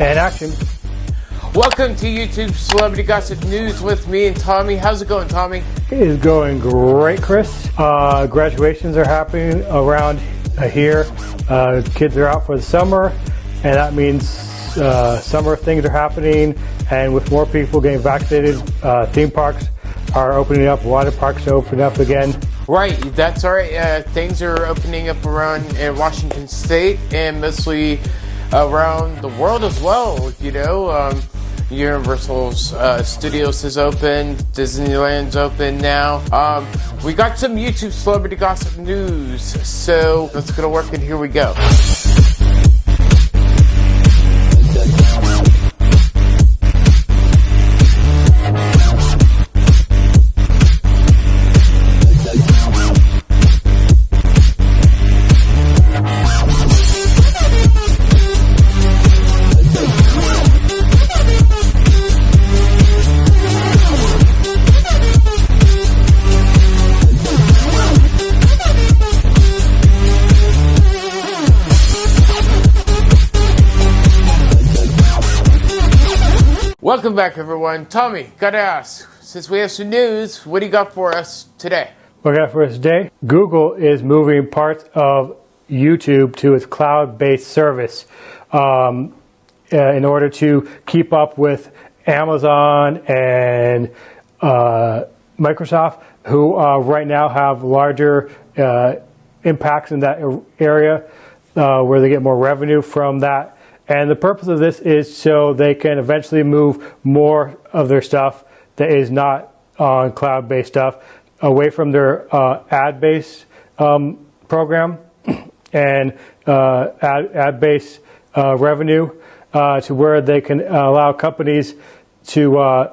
And action. Welcome to YouTube Celebrity Gossip News with me and Tommy. How's it going, Tommy? It is going great, Chris. Uh, graduations are happening around uh, here. Uh, kids are out for the summer, and that means uh, summer things are happening. And with more people getting vaccinated, uh, theme parks are opening up, water parks are opening up again. Right, that's right. Uh, things are opening up around in Washington State and mostly around the world as well. You know, um, Universal's uh, Studios is open, Disneyland's open now. Um, we got some YouTube celebrity gossip news, so let's go to work and here we go. Welcome back, everyone. Tommy, gotta ask, since we have some news, what do you got for us today? What we got for us today? Google is moving parts of YouTube to its cloud-based service um, uh, in order to keep up with Amazon and uh, Microsoft, who uh, right now have larger uh, impacts in that area uh, where they get more revenue from that and the purpose of this is so they can eventually move more of their stuff that is not on cloud-based stuff away from their uh, ad-based um, program and uh, ad, ad-based uh, revenue uh, to where they can allow companies to uh,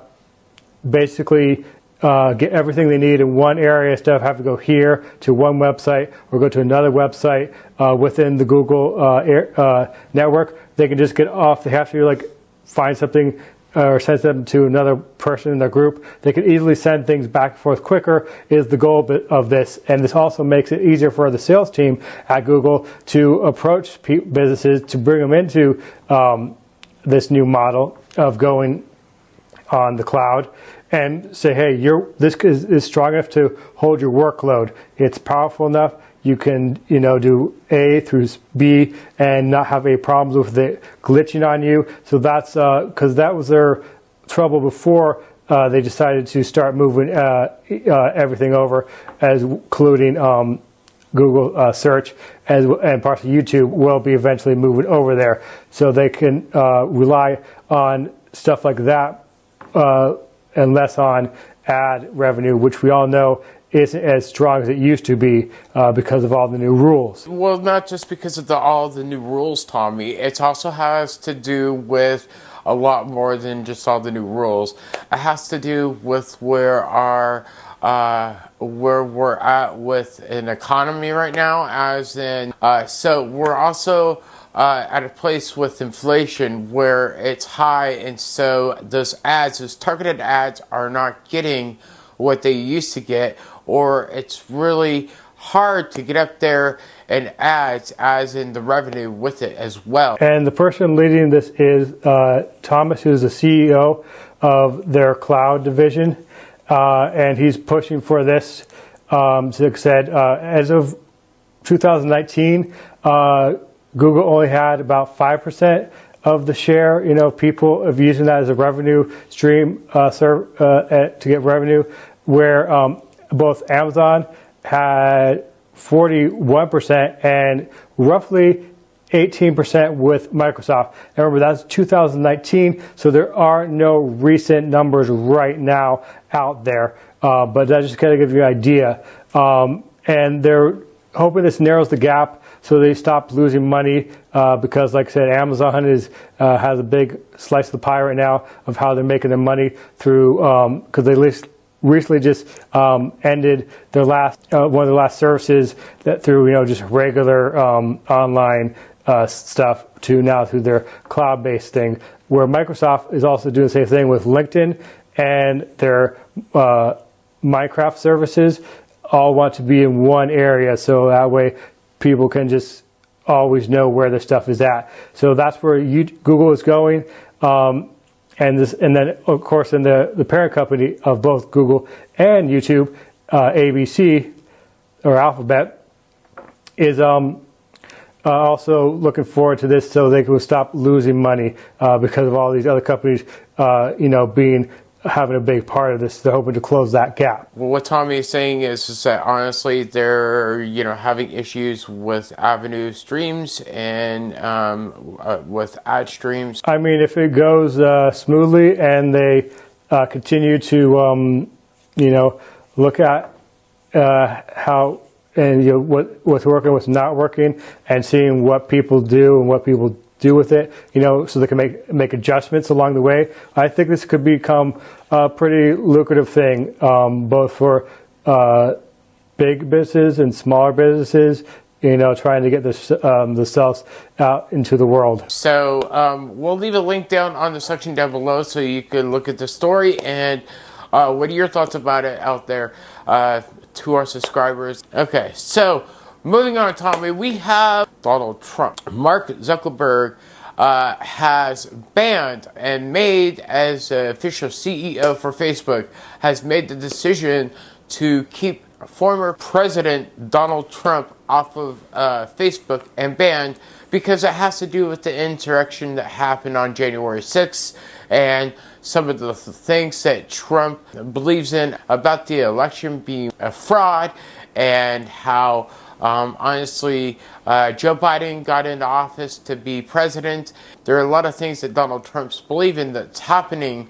basically uh, get everything they need in one area instead of having to go here to one website or go to another website uh, within the Google uh, air, uh, network. They can just get off. They have to like find something uh, or send them to another person in their group. They can easily send things back and forth quicker is the goal of this. And this also makes it easier for the sales team at Google to approach businesses to bring them into um, this new model of going on the cloud and say, hey, this is, is strong enough to hold your workload. It's powerful enough. You can, you know, do A through B and not have any problems with it glitching on you. So that's because uh, that was their trouble before uh, they decided to start moving uh, uh everything over, as including um, Google uh, search as, and parts of YouTube will be eventually moving over there. So they can uh, rely on stuff like that and less on ad revenue, which we all know isn't as strong as it used to be uh, because of all the new rules. Well, not just because of the, all the new rules, Tommy. It also has to do with a lot more than just all the new rules. It has to do with where our uh, where we're at with an economy right now, as in, uh, so we're also uh, at a place with inflation where it's high, and so those ads, those targeted ads, are not getting what they used to get, or it's really hard to get up there and ads as in the revenue with it as well. And the person leading this is uh, Thomas, who's the CEO of their cloud division, uh, and he's pushing for this. Um, I said, uh, as of 2019, uh, Google only had about 5% of the share, you know, people of using that as a revenue stream uh, serve, uh, to get revenue, where um, both Amazon had 41% and roughly 18% with Microsoft. And remember, that's 2019, so there are no recent numbers right now out there. Uh, but that just kind of gives you an idea. Um, and they're hoping this narrows the gap so they stopped losing money uh, because, like I said, Amazon is uh, has a big slice of the pie right now of how they're making their money through because um, they recently just um, ended their last uh, one of the last services that through you know just regular um, online uh, stuff to now through their cloud-based thing. Where Microsoft is also doing the same thing with LinkedIn and their uh, Minecraft services all want to be in one area so that way people can just always know where the stuff is at. So that's where you, Google is going. Um, and this, and then of course, in the, the parent company of both Google and YouTube, uh, ABC or Alphabet, is um, uh, also looking forward to this so they can stop losing money uh, because of all these other companies, uh, you know, being having a big part of this. They're hoping to close that gap. Well, what Tommy is saying is, is that honestly, they're you know having issues with Avenue streams and um, uh, with ad streams. I mean, if it goes uh, smoothly and they uh, continue to, um, you know, look at uh, how and you know, what what's working, what's not working, and seeing what people do and what people do with it, you know, so they can make make adjustments along the way. I think this could become a pretty lucrative thing, um, both for uh, big businesses and smaller businesses. You know, trying to get the um, the cells out into the world. So um, we'll leave a link down on the section down below, so you can look at the story and uh, what are your thoughts about it out there uh, to our subscribers. Okay, so moving on, Tommy, we have Donald Trump. Mark Zuckerberg uh, has banned and made as official CEO for Facebook has made the decision to keep former President Donald Trump off of uh, Facebook and banned because it has to do with the insurrection that happened on January 6th and some of the things that Trump believes in about the election being a fraud and how um, honestly, uh, Joe Biden got into office to be president. There are a lot of things that Donald Trump's believing that's happening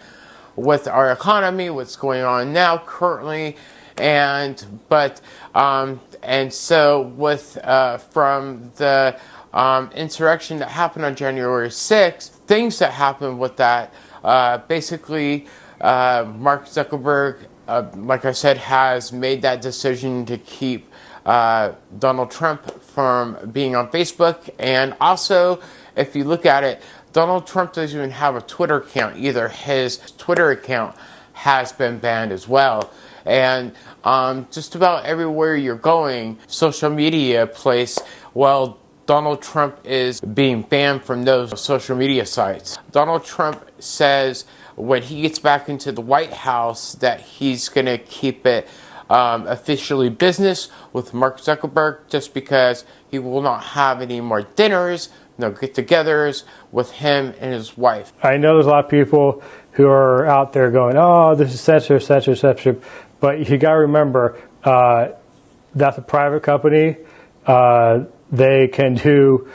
with our economy, what's going on now currently, and but um, and so with uh, from the um, insurrection that happened on January 6th, things that happened with that, uh, basically, uh, Mark Zuckerberg, uh, like I said, has made that decision to keep uh, Donald Trump from being on Facebook. And also, if you look at it, Donald Trump doesn't even have a Twitter account either. His Twitter account has been banned as well. And um, just about everywhere you're going, social media place, well, Donald Trump is being banned from those social media sites. Donald Trump says when he gets back into the White House that he's going to keep it um, officially business with Mark Zuckerberg just because he will not have any more dinners, no get togethers with him and his wife. I know there's a lot of people who are out there going, oh, this is censorship, censorship, censorship. But you got to remember, uh, that's a private company. Uh, they can do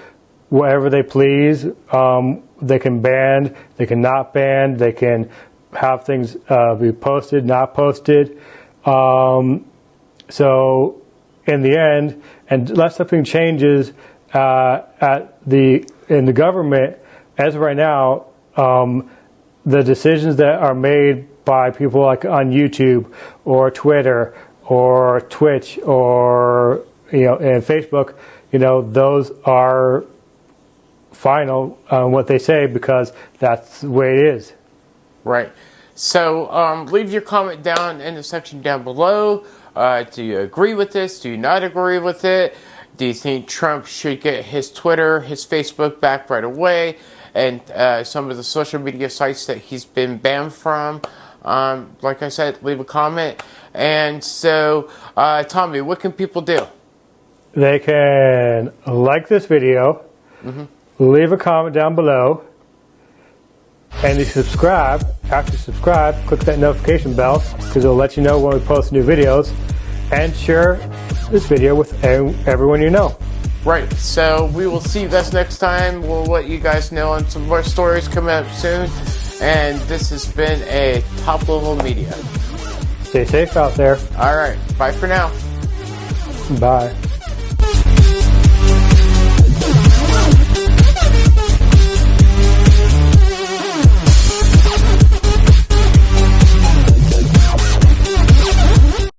whatever they please. Um, they can ban, they can not ban, they can have things uh, be posted, not posted. Um, so in the end, unless something changes uh, at the in the government, as right now, um, the decisions that are made by people like on YouTube or Twitter or Twitch or you know and Facebook, you know those are final on what they say because that's the way it is. Right. So um, leave your comment down in the section down below. Uh, do you agree with this? Do you not agree with it? Do you think Trump should get his Twitter, his Facebook back right away, and uh, some of the social media sites that he's been banned from? Um, like I said, leave a comment. And so, uh, Tommy, what can people do? They can like this video, mm-hmm. leave a comment down below, and you subscribe, after you subscribe, click that notification bell because it'll let you know when we post new videos and share this video with everyone you know. Right. So we will see you guys next time. We'll let you guys know on some more stories coming up soon. And this has been a top level media. Stay safe out there. All right. Bye for now. Bye.